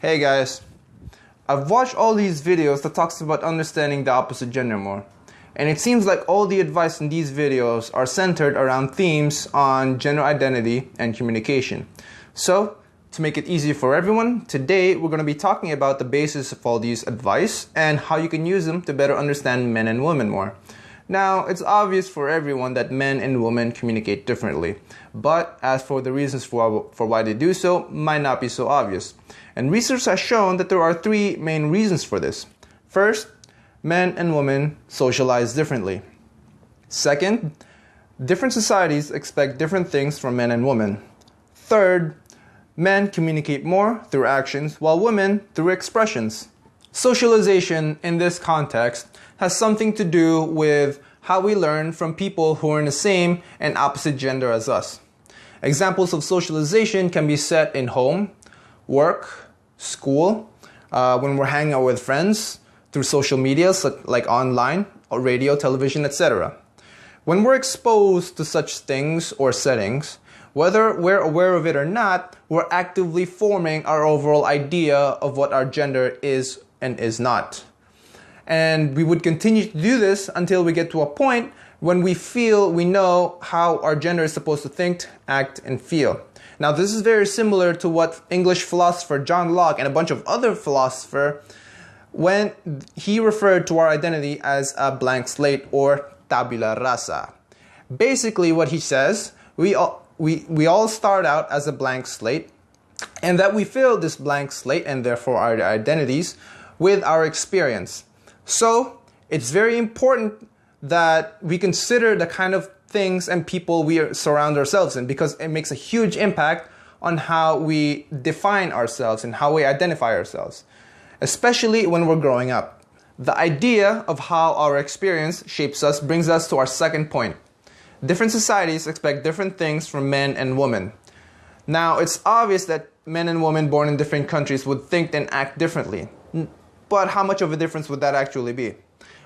Hey guys, I've watched all these videos that talks about understanding the opposite gender more. And it seems like all the advice in these videos are centered around themes on gender identity and communication. So, to make it easier for everyone, today we're going to be talking about the basis of all these advice and how you can use them to better understand men and women more. Now, it's obvious for everyone that men and women communicate differently, but as for the reasons for, for why they do so, might not be so obvious. And research has shown that there are three main reasons for this. First, men and women socialize differently. Second, different societies expect different things from men and women. Third, men communicate more through actions while women through expressions. Socialization in this context has something to do with how we learn from people who are in the same and opposite gender as us. Examples of socialization can be set in home, work, school, uh, when we're hanging out with friends, through social media like online, or radio, television, etc. When we're exposed to such things or settings, whether we're aware of it or not, we're actively forming our overall idea of what our gender is and is not. And we would continue to do this until we get to a point when we feel we know how our gender is supposed to think, act, and feel. Now, this is very similar to what English philosopher John Locke and a bunch of other philosophers when he referred to our identity as a blank slate or tabula rasa. Basically, what he says, we all, we, we all start out as a blank slate, and that we fill this blank slate and therefore our identities with our experience. So it's very important that we consider the kind of things and people we surround ourselves in because it makes a huge impact on how we define ourselves and how we identify ourselves, especially when we're growing up. The idea of how our experience shapes us brings us to our second point. Different societies expect different things from men and women. Now, it's obvious that men and women born in different countries would think and act differently. But how much of a difference would that actually be?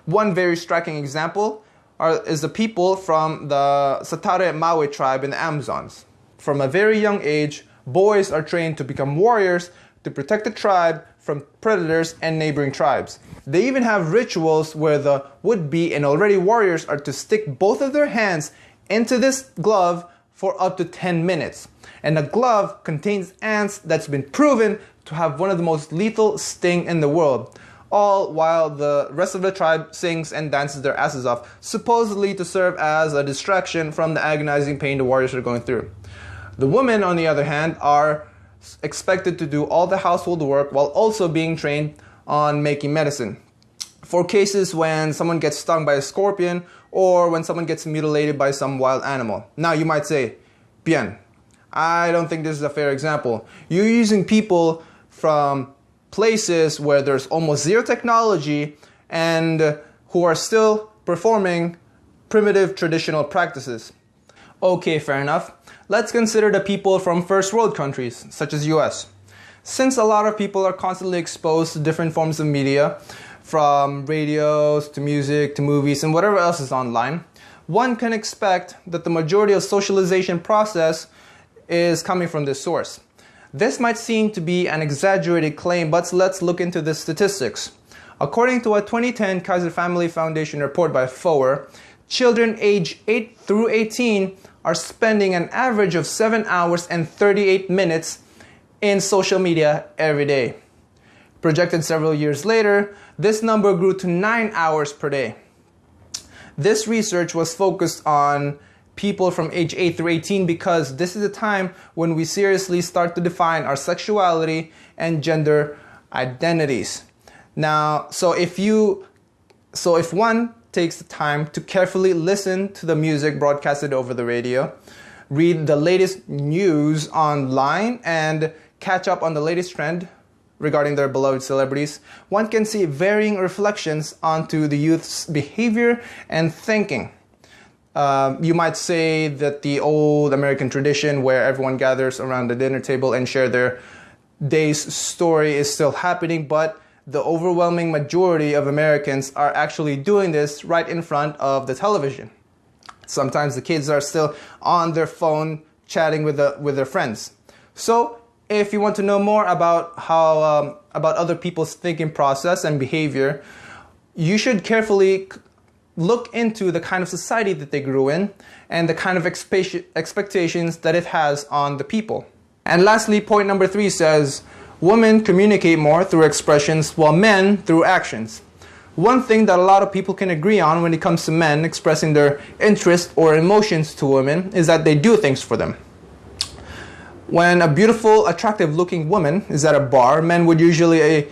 One very striking example are, is the people from the Satare Mawe tribe in the Amazons. From a very young age, boys are trained to become warriors to protect the tribe from predators and neighboring tribes. They even have rituals where the would-be and already warriors are to stick both of their hands into this glove for up to 10 minutes. And the glove contains ants that's been proven to have one of the most lethal sting in the world. All while the rest of the tribe sings and dances their asses off, supposedly to serve as a distraction from the agonizing pain the warriors are going through. The women, on the other hand, are expected to do all the household work while also being trained on making medicine. For cases when someone gets stung by a scorpion or when someone gets mutilated by some wild animal. Now you might say, Bien, I don't think this is a fair example. You're using people from places where there's almost zero technology and who are still performing primitive traditional practices. Okay, fair enough. Let's consider the people from first world countries, such as US. Since a lot of people are constantly exposed to different forms of media, from radios to music to movies and whatever else is online, one can expect that the majority of socialization process is coming from this source. This might seem to be an exaggerated claim, but let's look into the statistics. According to a 2010 Kaiser Family Foundation report by FOA, children age 8 through 18 are spending an average of 7 hours and 38 minutes in social media every day. Projected several years later, this number grew to 9 hours per day. This research was focused on people from age 8 through 18 because this is the time when we seriously start to define our sexuality and gender identities. Now, so if you so if one takes the time to carefully listen to the music broadcasted over the radio, read the latest news online and catch up on the latest trend regarding their beloved celebrities, one can see varying reflections onto the youth's behavior and thinking. Um, you might say that the old American tradition where everyone gathers around the dinner table and share their day's story is still happening, but the overwhelming majority of Americans are actually doing this right in front of the television. Sometimes the kids are still on their phone chatting with, the, with their friends. So if you want to know more about how um, about other people's thinking process and behavior, you should carefully look into the kind of society that they grew in and the kind of expectations that it has on the people. And lastly, point number three says, women communicate more through expressions while men through actions. One thing that a lot of people can agree on when it comes to men expressing their interest or emotions to women is that they do things for them. When a beautiful, attractive looking woman is at a bar, men would usually eh,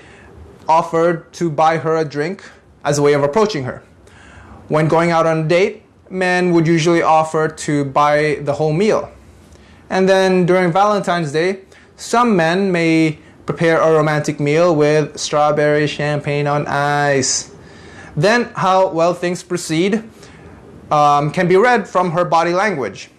offer to buy her a drink as a way of approaching her. When going out on a date, men would usually offer to buy the whole meal. And then during Valentine's Day, some men may prepare a romantic meal with strawberry champagne on ice. Then, how well things proceed um, can be read from her body language.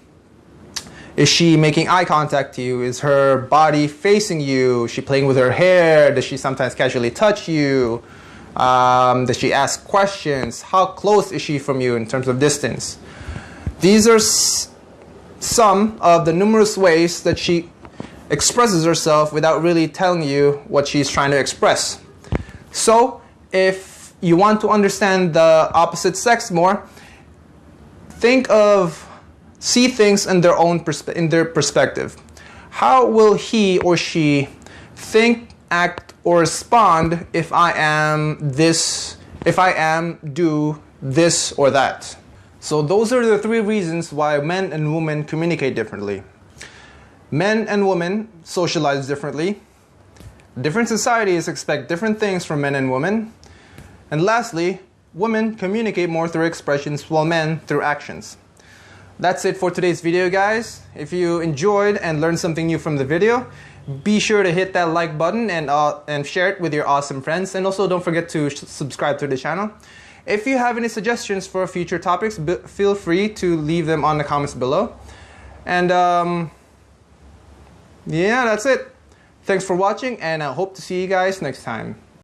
Is she making eye contact to you? Is her body facing you? Is she playing with her hair? Does she sometimes casually touch you? Um, does she ask questions? How close is she from you in terms of distance? These are some of the numerous ways that she expresses herself without really telling you what she's trying to express. So, if you want to understand the opposite sex more, think of see things in their own in their perspective. How will he or she think, act, or respond if I am this, if I am do this or that? So those are the three reasons why men and women communicate differently. Men and women socialize differently. Different societies expect different things from men and women. And lastly, women communicate more through expressions while men through actions. That's it for today's video guys. If you enjoyed and learned something new from the video, be sure to hit that like button and, uh, and share it with your awesome friends. And also don't forget to subscribe to the channel. If you have any suggestions for future topics, feel free to leave them on the comments below. And um, yeah, that's it. Thanks for watching and I hope to see you guys next time.